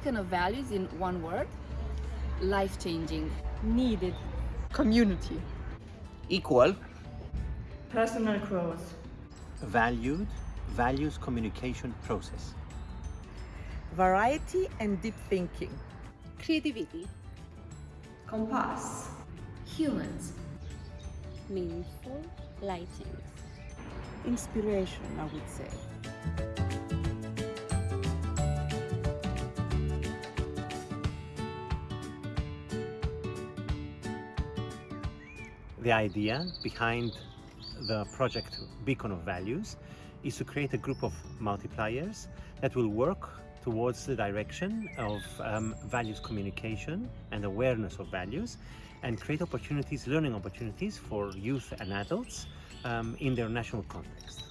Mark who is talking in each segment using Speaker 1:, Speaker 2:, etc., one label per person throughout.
Speaker 1: beacon of values in one word, life-changing.
Speaker 2: Needed.
Speaker 3: Community.
Speaker 4: Equal.
Speaker 2: Personal growth.
Speaker 5: Valued. Values communication process.
Speaker 3: Variety and deep thinking.
Speaker 6: Creativity.
Speaker 7: Compass.
Speaker 8: Humans.
Speaker 9: Meaningful lighting.
Speaker 10: Inspiration, I would say.
Speaker 5: The idea behind the project Beacon of Values is to create a group of multipliers that will work towards the direction of um, values communication and awareness of values and create opportunities, learning opportunities for youth and adults um, in their national context.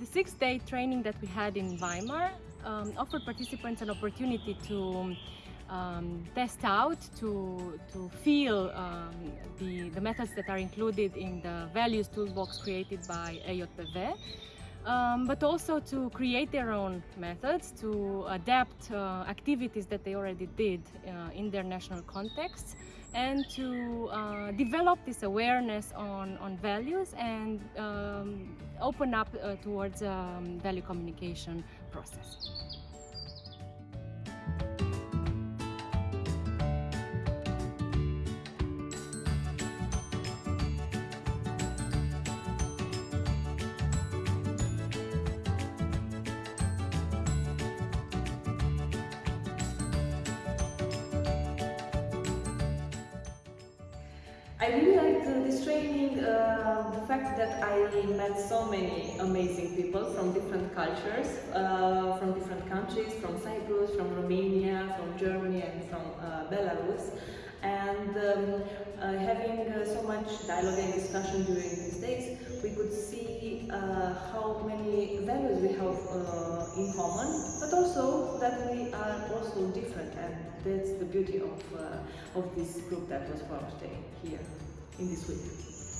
Speaker 2: The six-day training that we had in Weimar um, offered participants an opportunity to um, test out, to, to feel um, the, the methods that are included in the values toolbox created by EJBW, um, but also to create their own methods, to adapt uh, activities that they already did uh, in their national contexts, and to uh, develop this awareness on, on values and um, open up uh, towards um, value communication process.
Speaker 7: I really liked uh, this training, uh, the fact that I met so many amazing people from different cultures, uh, from different countries, from Cyprus, from Romania, from Germany and from uh, Belarus. And um, uh, having uh, so much dialogue and discussion during these days, we could see how many different and that's the beauty of, uh, of this group that was formed today here in this week.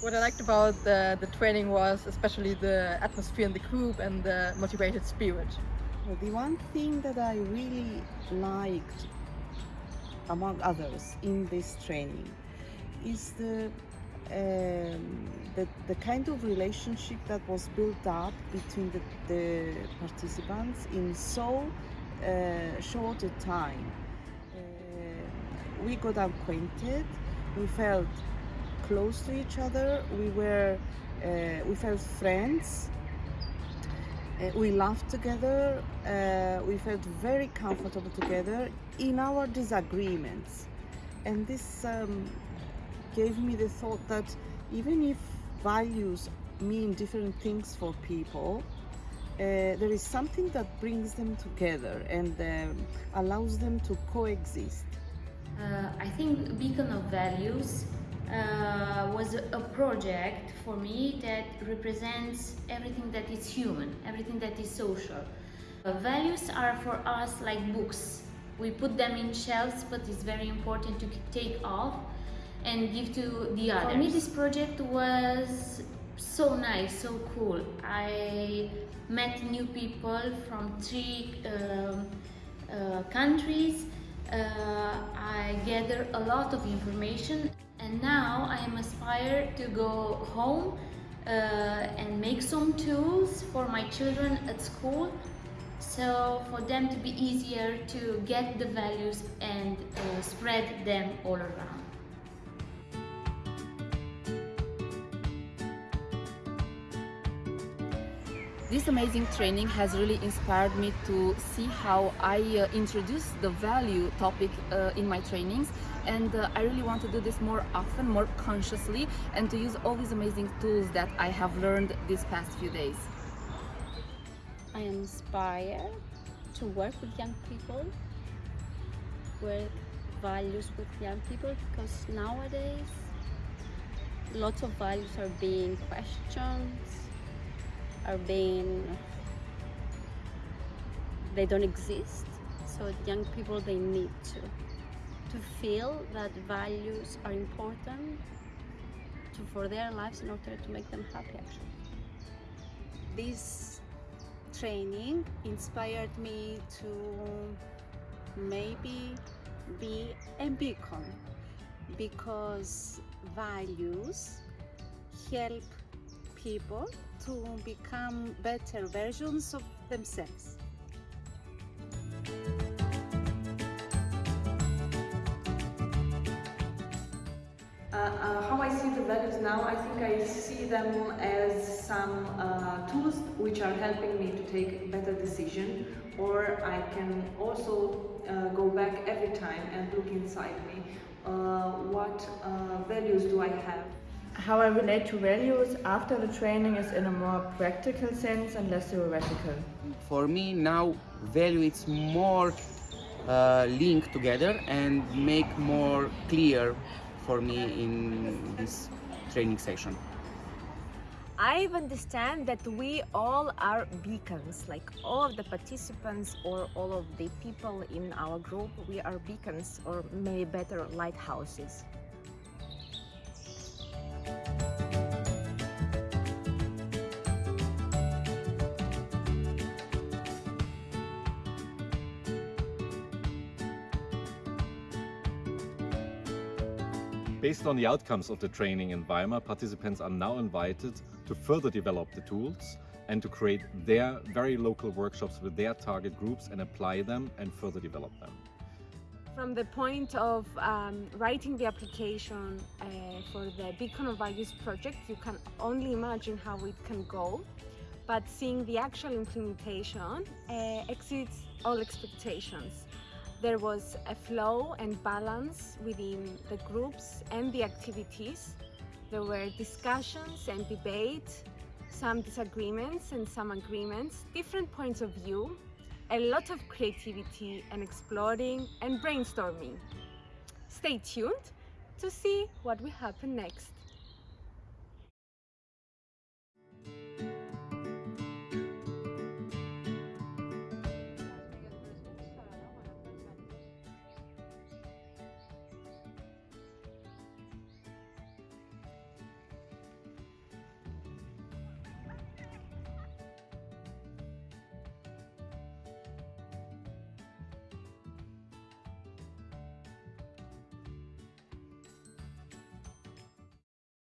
Speaker 3: What I liked about the, the training was especially the atmosphere in the group and the motivated spirit.
Speaker 10: Well, the one thing that I really liked, among others, in this training is the um, the, the kind of relationship that was built up between the, the participants in so uh, short a time. Uh, we got acquainted, we felt close to each other, we were, uh, we felt friends, we laughed together, we felt very comfortable together in our disagreements. And this um, gave me the thought that even if values mean different things for people, uh, there is something that brings them together and um, allows them to coexist.
Speaker 8: Uh, I think Beacon of Values uh, was a project for me that represents everything that is human, everything that is social. Uh, values are for us like books. We put them in shelves, but it's very important to take off and give to the others. For me, this project was so nice, so cool. I met new people from three um, uh, countries. Uh, I gathered a lot of information and now I am aspired to go home uh, and make some tools for my children at school so for them to be easier to get the values and uh, spread them all around.
Speaker 1: This amazing training has really inspired me to see how I uh, introduce the value topic uh, in my trainings and uh, I really want to do this more often, more consciously and to use all these amazing tools that I have learned these past few days.
Speaker 9: I am inspired to work with young people, work values with young people because nowadays lots of values are being questioned are being they don't exist. So young people they need to to feel that values are important to, for their lives in order to make them happy actually.
Speaker 6: This training inspired me to
Speaker 11: maybe be a beacon because values help people to become better versions of themselves.
Speaker 7: Uh, uh, how I see the values now, I think I see them as some uh, tools which are helping me to take better decision or I can also uh, go back every time and look inside me. Uh, what uh, values do I have?
Speaker 3: How I relate to values after the training is in a more practical sense and less theoretical.
Speaker 6: For me now value it's more uh, linked together and make more clear for me in this training session.
Speaker 12: I understand that we all are beacons, like all of the participants or all of the people in our group, we are beacons or maybe better lighthouses.
Speaker 13: Based on the outcomes of the training in Weimar, participants are now invited to further develop the tools and to create their very local workshops with their target groups and apply them and further develop them.
Speaker 14: From the point of um, writing the application uh, for the Beacon of Values project, you can only imagine how it can go. But seeing the actual implementation uh, exceeds all expectations. There was a flow and balance within the groups and the activities. There were discussions and debate, some disagreements and some agreements, different points of view, a lot of creativity and exploring and brainstorming. Stay tuned to see what will happen next.